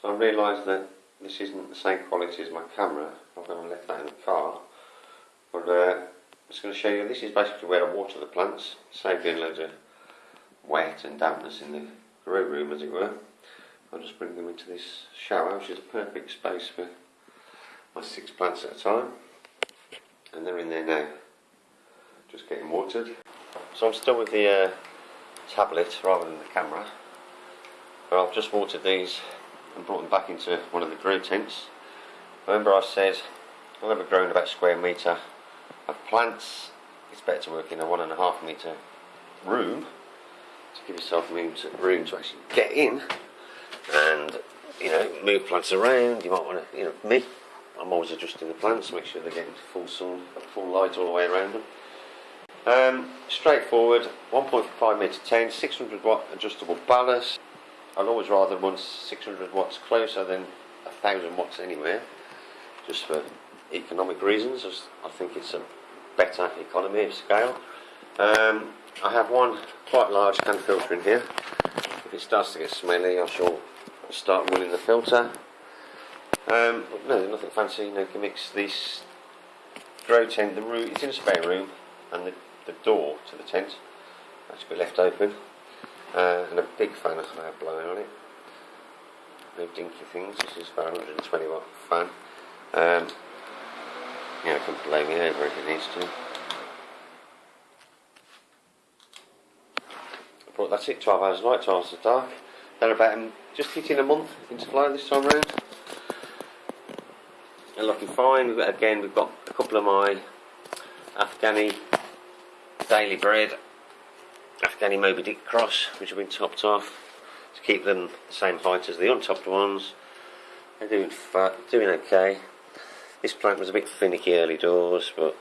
So I realised that this isn't the same quality as my camera. Gone and left that in the car. But uh, I'm just going to show you, this is basically where I water the plants. Save doing loads of wet and dampness in the grow room as it were. I'll just bring them into this shower, which is a perfect space for my six plants at a time. And they're in there now, just getting watered. So I'm still with the uh, tablet rather than the camera. But I've just watered these and brought them back into one of the grow tents. Remember I said I've ever grown about a square metre of plants. It's better to work in a one and a half metre room to give yourself room to, room to actually get in and you know move plants around. You might want to, you know, me. I'm always adjusting the plants, to make sure they're getting full sun, full light all the way around them. Um, straightforward, 1.5 metre tent, 600 watt adjustable ballast. I'd always rather run 600 watts closer than 1000 watts anywhere, just for economic reasons. I think it's a better economy of scale. Um, I have one quite large can filter in here. If it starts to get smelly, I shall start running the filter. Um, no, nothing fancy, no gimmicks. This grow tent, the room, it's in a spare room, and the, the door to the tent has to be left open. Uh, and a big fan of have blow on it. No dinky things. This is about 120 watt fan. Um, yeah, it can blow me over if it needs to. But that's it, 12 hours of light, 12 hours of dark. They're about um, just hitting a month into flow this time around. They're looking fine. We've got, again, we've got a couple of my Afghani daily bread, Afghani Moby Dick cross, which have been topped off to keep them the same height as the untopped ones. They're doing doing okay. This plant was a bit finicky early doors, but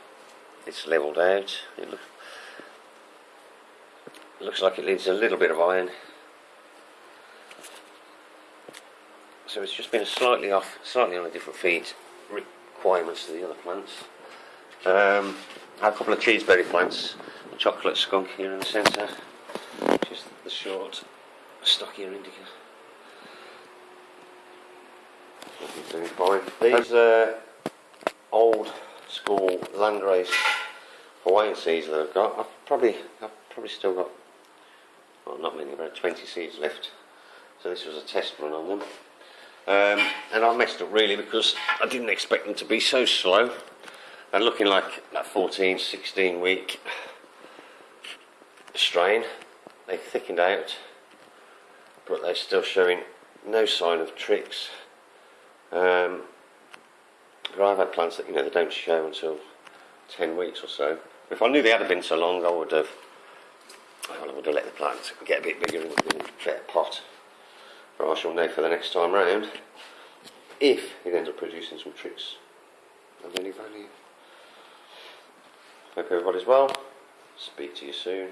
it's levelled out. It look, looks like it needs a little bit of iron. So it's just been a slightly off, slightly on a different feed requirements to the other plants. Um, a couple of cheeseberry plants, chocolate skunk here in the centre, just the short, stockier indica. These uh, old school landrace Hawaiian seeds that I've got, I've probably, I've probably still got, well not many, about 20 seeds left. So this was a test run on them. Um, and I messed up really because I didn't expect them to be so slow. They're looking like that 14, 16 week strain. They thickened out, but they're still showing no sign of tricks. Um, I've had plants that you know they don't show until 10 weeks or so. If I knew they had been so long, I would have, I would have let the plants get a bit bigger and get a pot. But I shall know for the next time round if it ends up producing some tricks of any value. Hope everybody's well. Speak to you soon.